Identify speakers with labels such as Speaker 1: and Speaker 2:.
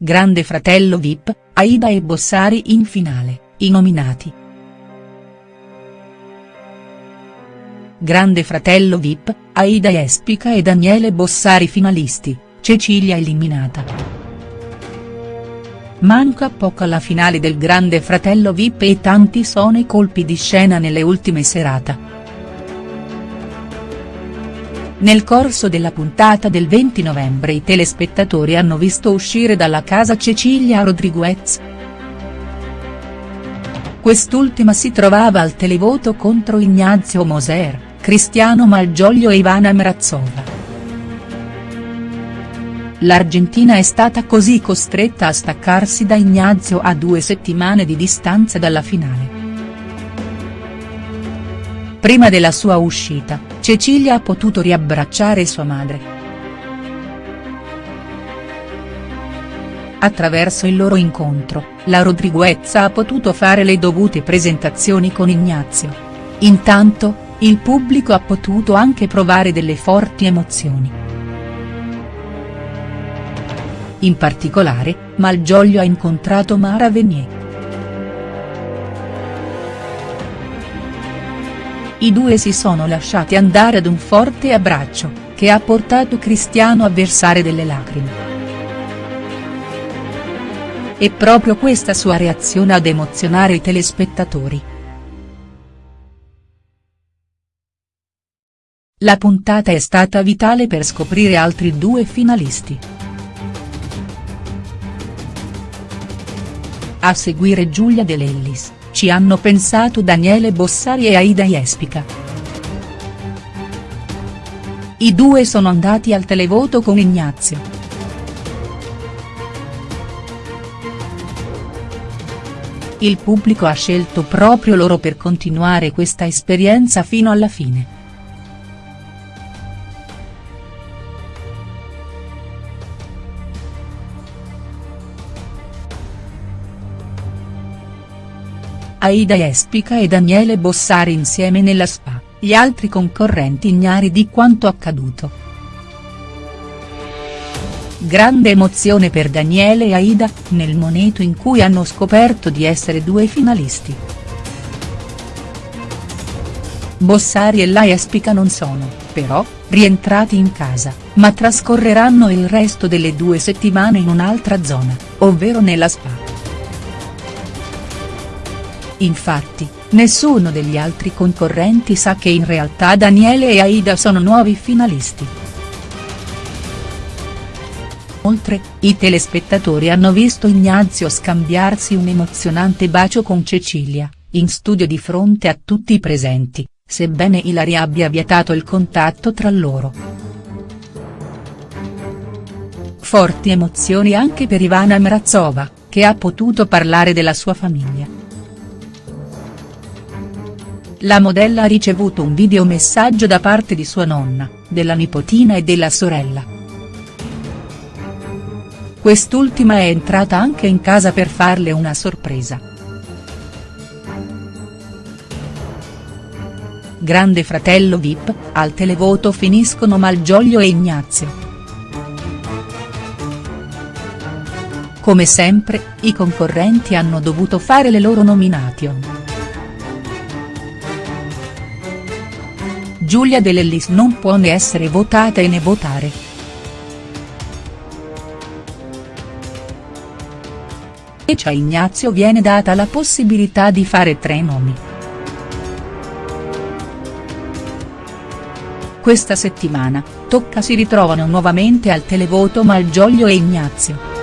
Speaker 1: Grande Fratello Vip, Aida e Bossari in finale, i nominati. Grande Fratello Vip, Aida Espica e Daniele Bossari finalisti, Cecilia eliminata. Manca poco alla finale del Grande Fratello Vip e tanti sono i colpi di scena nelle ultime serate. Nel corso della puntata del 20 novembre i telespettatori hanno visto uscire dalla casa Cecilia Rodriguez. Quest'ultima si trovava al televoto contro Ignazio Moser, Cristiano Malgioglio e Ivana Mrazova. L'Argentina è stata così costretta a staccarsi da Ignazio a due settimane di distanza dalla finale. Prima della sua uscita, Cecilia ha potuto riabbracciare sua madre. Attraverso il loro incontro, la Rodriguez ha potuto fare le dovute presentazioni con Ignazio. Intanto, il pubblico ha potuto anche provare delle forti emozioni. In particolare, Malgioglio ha incontrato Mara Venier. I due si sono lasciati andare ad un forte abbraccio, che ha portato Cristiano a versare delle lacrime. È proprio questa sua reazione ad emozionare i telespettatori. La puntata è stata vitale per scoprire altri due finalisti. A seguire Giulia De Lellis. Ci hanno pensato Daniele Bossari e Aida Jespica. I due sono andati al televoto con Ignazio. Il pubblico ha scelto proprio loro per continuare questa esperienza fino alla fine. Aida Espica e Daniele Bossari insieme nella spa, gli altri concorrenti ignari di quanto accaduto. Grande emozione per Daniele e Aida, nel momento in cui hanno scoperto di essere due finalisti. Bossari e la Espica non sono, però, rientrati in casa, ma trascorreranno il resto delle due settimane in un'altra zona, ovvero nella spa. Infatti, nessuno degli altri concorrenti sa che in realtà Daniele e Aida sono nuovi finalisti. Inoltre, i telespettatori hanno visto Ignazio scambiarsi un emozionante bacio con Cecilia, in studio di fronte a tutti i presenti, sebbene Ilaria abbia vietato il contatto tra loro. Forti emozioni anche per Ivana Mrazova, che ha potuto parlare della sua famiglia. La modella ha ricevuto un videomessaggio da parte di sua nonna, della nipotina e della sorella. Quest'ultima è entrata anche in casa per farle una sorpresa. Grande fratello Vip, al televoto finiscono Malgioglio e Ignazio. Come sempre, i concorrenti hanno dovuto fare le loro nomination. Giulia De Lellis non può né essere votata né votare. E a Ignazio viene data la possibilità di fare tre nomi. Questa settimana, tocca si ritrovano nuovamente al televoto Malgioglio e Ignazio.